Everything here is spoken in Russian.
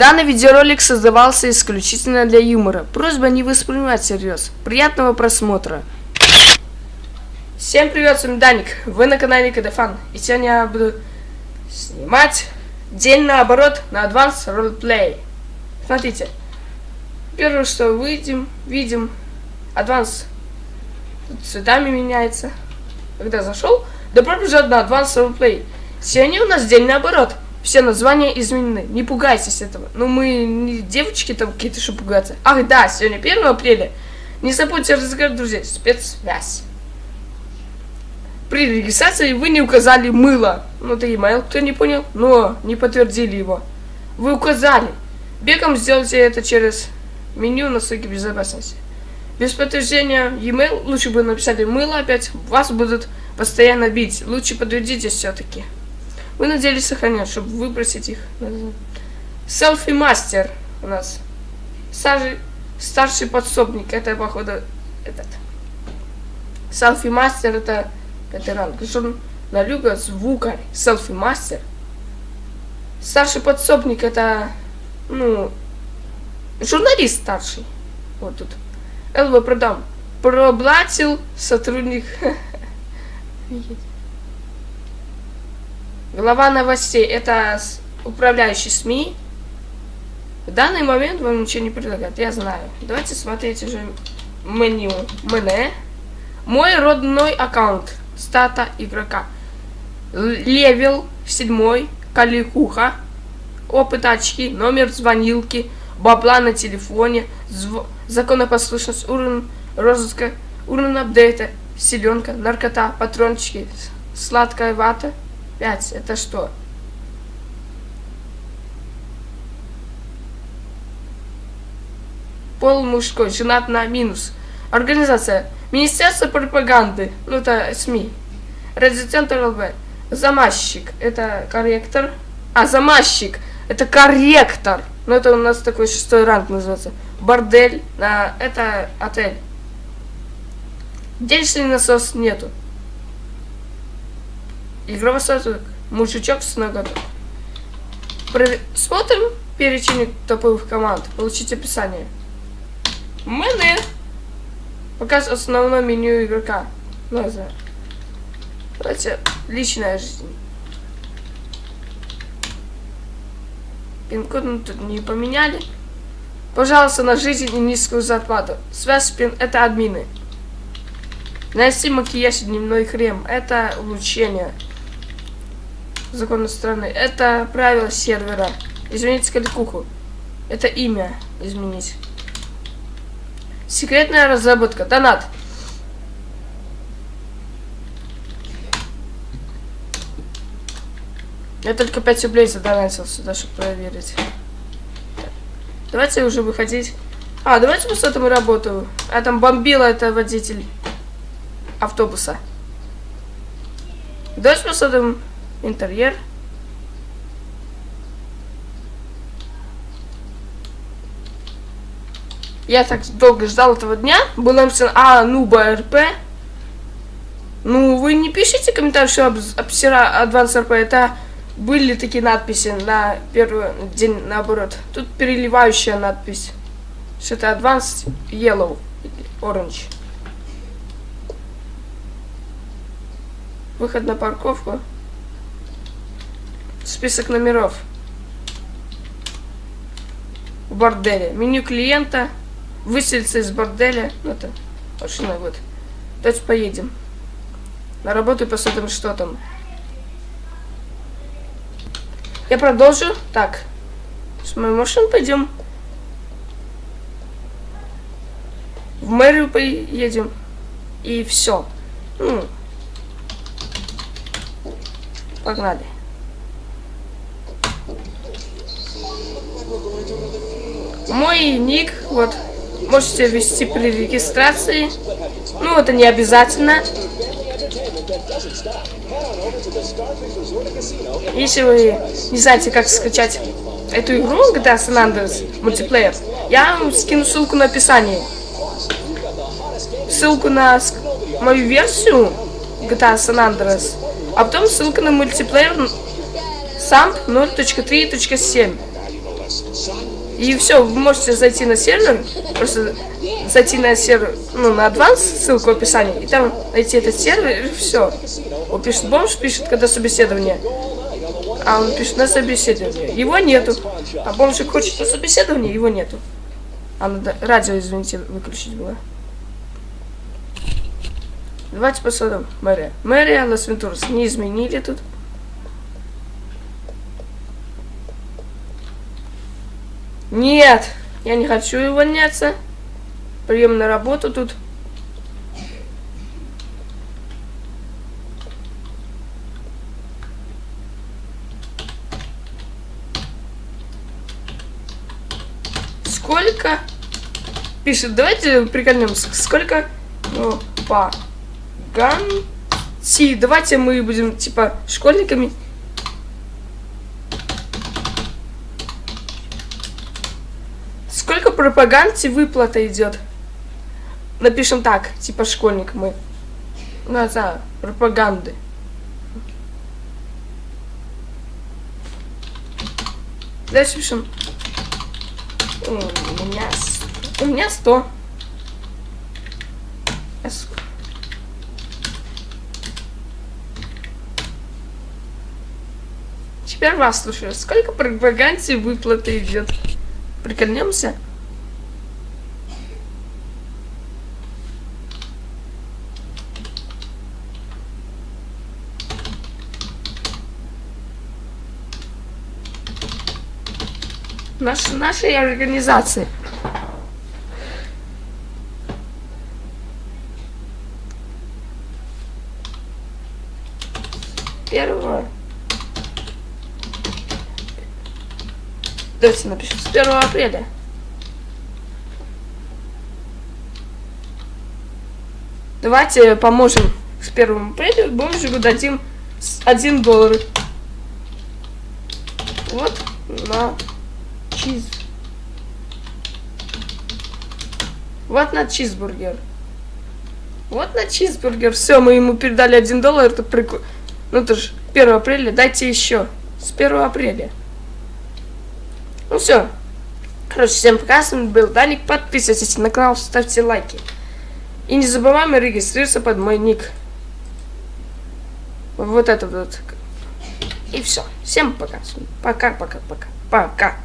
Данный видеоролик создавался исключительно для юмора. Просьба не воспринимать всерьез. Приятного просмотра. Всем привет, с вами Даник. Вы на канале Кадафан. И сегодня я буду снимать день наоборот на Advanced Roleplay. Смотрите. Первое, что выйдем, видим, Advanced Тут цветами меняется. Когда зашел, добро пожаловать на Advanced Roleplay. Сегодня у нас день наоборот. Все названия изменены. Не пугайтесь этого. Ну, мы не девочки там какие-то, что пугаться. Ах, да, сегодня 1 апреля. Не забудьте разыграть, друзья, спецсвязь. При регистрации вы не указали мыло. Ну, это email, кто не понял, но не подтвердили его. Вы указали. Бегом сделайте это через меню настройки безопасности. Без подтверждения e-mail лучше бы написали мыло опять. Вас будут постоянно бить. Лучше подтвердите все-таки. Вы надеялись сохранять, чтобы выбросить их. Селфи-мастер у нас. Старший, старший подсобник. Это, походу, этот. Селфи-мастер это пятый ранг. Журналюга, звукарь. Селфи-мастер. Старший подсобник это, ну, журналист старший. Вот тут. ЛВ продам. Проблатил сотрудник. Глава новостей. Это управляющий СМИ. В данный момент вам ничего не предлагает, я знаю. Давайте смотреть уже меню. Мене. Мой родной аккаунт. Стата игрока. Левел 7. Каликуха. Опыт очки. Номер звонилки. Бабла на телефоне. Зв... Законопослушность. Уровень розыска. Уровень апдейта. Селенка. Наркота. Патрончики. Сладкая вата. 5. Это что? Пол мужской, женат на минус. Организация. Министерство пропаганды. Ну, это СМИ. Радиоцентр ЛВ. Замазчик. Это корректор. А, замазчик. Это корректор. Ну, это у нас такой шестой ранг называется. Бордель. А, это отель. Денежный насос нету. Игровой соток. Мужичок с ноготок. Смотрим перечень топовых команд. Получить описание. Мене. Показ основное меню игрока. Ну, знаю. Давайте личная жизнь. Пин-код мы тут не поменяли. Пожалуйста, на жизнь и низкую зарплату. Связь пин это админы. Нанести макияж и дневной крем. Это улучшение законы страны. Это правило сервера. Изменить кликуху. Это имя изменить. Секретная разработка. Донат. Я только 5 рублей задонатил сюда, чтобы проверить. Давайте уже выходить. А, давайте посмотрим работу. А там бомбила это водитель автобуса. Давайте посмотрим интерьер. Я так долго ждал этого дня. Было написано, а, ну, БРП. Ну, вы не пишите комментарий, что обсера Advance РП. Это были такие надписи на первый день наоборот. Тут переливающая надпись. Что это Advanced Yellow. Orange. Выход на парковку. Список номеров. В борделе. Меню клиента. Выселиться из борделя. Ну, это машина вот. Давайте поедем. На работу и посмотрим, что там. Я продолжу. Так. С моей машиной пойдем. В мэрию поедем. И все. Ну. Погнали. Мой ник, вот, можете ввести при регистрации. Ну, это не обязательно. Если вы не знаете, как скачать эту игру, GTA San Andreas мультиплеер, я вам скину ссылку на описании. Ссылку на мою версию GTA San Andreas, а потом ссылка на мультиплеер SAMP 0.3.7. И все, вы можете зайти на сервер, просто зайти на сервер, ну, на Advance, ссылку в описании, и там найти этот сервер, и все. Он пишет, бомж пишет, когда собеседование, а он пишет на собеседование. Его нету. А бомжик хочет на собеседование, его нету. А надо радио, извините, выключить было. Давайте посмотрим. Мэрия. Мэрия Лас Вентурас. Не изменили тут. Нет, я не хочу увольняться. Прием на работу тут. Сколько? Пишет, давайте прикольнемся. Сколько? Ну, по Ганти. Давайте мы будем, типа, школьниками. Сколько пропаганде выплата идет? Напишем так, типа школьник мы. Ну, это пропаганды. Дальше пишем. У меня, у меня 100. Теперь вас слушаю. Сколько пропаганде выплаты идет? Прикольнемся? Наш, нашей организации. Первого. Давайте напишем с 1 апреля. Давайте поможем с 1 апреля бомжику дадим 1 доллар. Вот на чиз. Вот на чизбургер. Вот на чизбургер. Все, мы ему передали 1 доллар. Это прикольно. Ну, это же 1 апреля. Дайте еще. С 1 апреля. Ну все. Короче, всем пока, с вами был Даник. Подписывайтесь на канал, ставьте лайки. И не забываем регистрироваться под мой ник. Вот это вот. И все. Всем пока. Пока, пока, пока. Пока.